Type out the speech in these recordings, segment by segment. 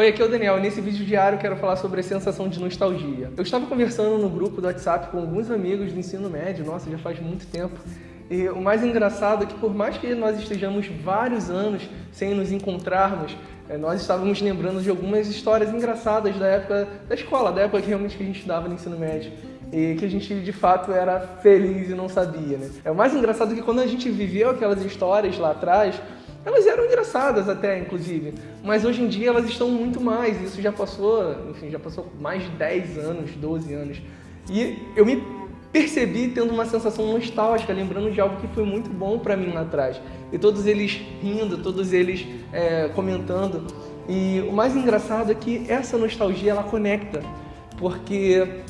Oi, aqui é o Daniel nesse vídeo diário quero falar sobre a sensação de nostalgia. Eu estava conversando no grupo do WhatsApp com alguns amigos do ensino médio, nossa, já faz muito tempo, e o mais engraçado é que por mais que nós estejamos vários anos sem nos encontrarmos, eh, nós estávamos lembrando de algumas histórias engraçadas da época da escola, da época que realmente que a gente estudava no ensino médio e que a gente de fato era feliz e não sabia, né? É o mais engraçado que quando a gente viveu aquelas histórias lá atrás, elas eram engraçadas até, inclusive, mas hoje em dia elas estão muito mais. Isso já passou, enfim, já passou mais de 10 anos, 12 anos. E eu me percebi tendo uma sensação nostálgica, lembrando de algo que foi muito bom para mim lá atrás. E todos eles rindo, todos eles é, comentando. E o mais engraçado é que essa nostalgia ela conecta, porque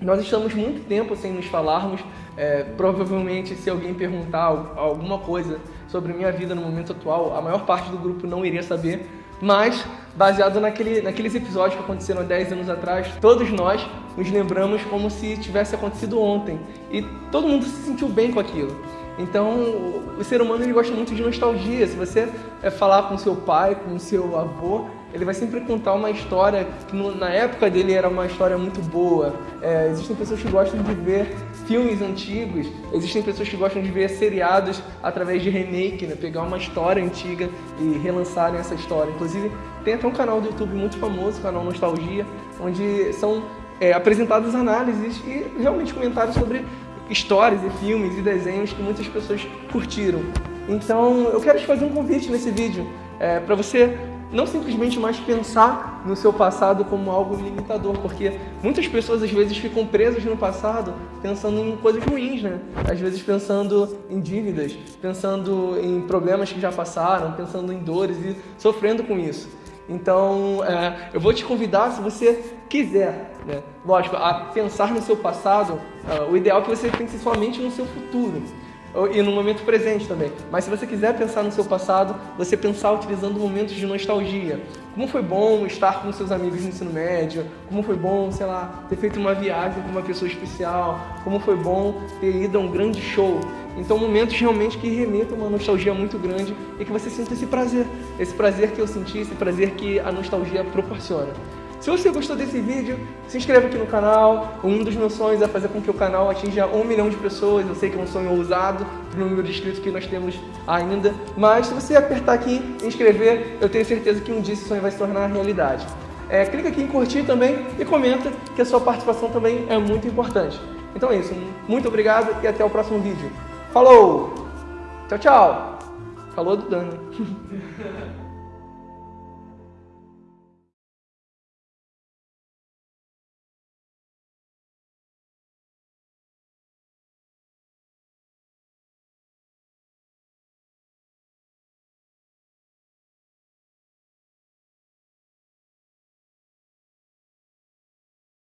nós estamos muito tempo sem nos falarmos. É, provavelmente, se alguém perguntar alguma coisa sobre minha vida no momento atual, a maior parte do grupo não iria saber, mas baseado naquele, naqueles episódios que aconteceram há 10 anos atrás, todos nós nos lembramos como se tivesse acontecido ontem e todo mundo se sentiu bem com aquilo. Então, o ser humano ele gosta muito de nostalgia. Se você é, falar com seu pai, com seu avô, ele vai sempre contar uma história que na época dele era uma história muito boa. É, existem pessoas que gostam de ver filmes antigos, existem pessoas que gostam de ver seriados através de remake, né? pegar uma história antiga e relançarem essa história. Inclusive, tem até um canal do YouTube muito famoso, o canal Nostalgia, onde são é, apresentadas análises e realmente comentários sobre histórias e filmes e desenhos que muitas pessoas curtiram. Então, eu quero te fazer um convite nesse vídeo é, para você não simplesmente mais pensar no seu passado como algo limitador, porque muitas pessoas às vezes ficam presas no passado pensando em coisas ruins, né? Às vezes pensando em dívidas, pensando em problemas que já passaram, pensando em dores e sofrendo com isso. Então, é, eu vou te convidar, se você quiser, né? lógico, a pensar no seu passado, é, o ideal é que você pense somente no seu futuro e no momento presente também. Mas se você quiser pensar no seu passado, você pensar utilizando momentos de nostalgia. Como foi bom estar com seus amigos no ensino médio, como foi bom, sei lá, ter feito uma viagem com uma pessoa especial, como foi bom ter ido a um grande show. Então momentos realmente que remetam uma nostalgia muito grande e que você sinta esse prazer, esse prazer que eu senti, esse prazer que a nostalgia proporciona. Se você gostou desse vídeo, se inscreva aqui no canal. Um dos meus sonhos é fazer com que o canal atinja um milhão de pessoas. Eu sei que é um sonho ousado para o número de inscritos que nós temos ainda. Mas se você apertar aqui em inscrever, eu tenho certeza que um dia esse sonho vai se tornar realidade. É, clica aqui em curtir também e comenta que a sua participação também é muito importante. Então é isso. Muito obrigado e até o próximo vídeo. Falou! Tchau, tchau! Falou do Dano.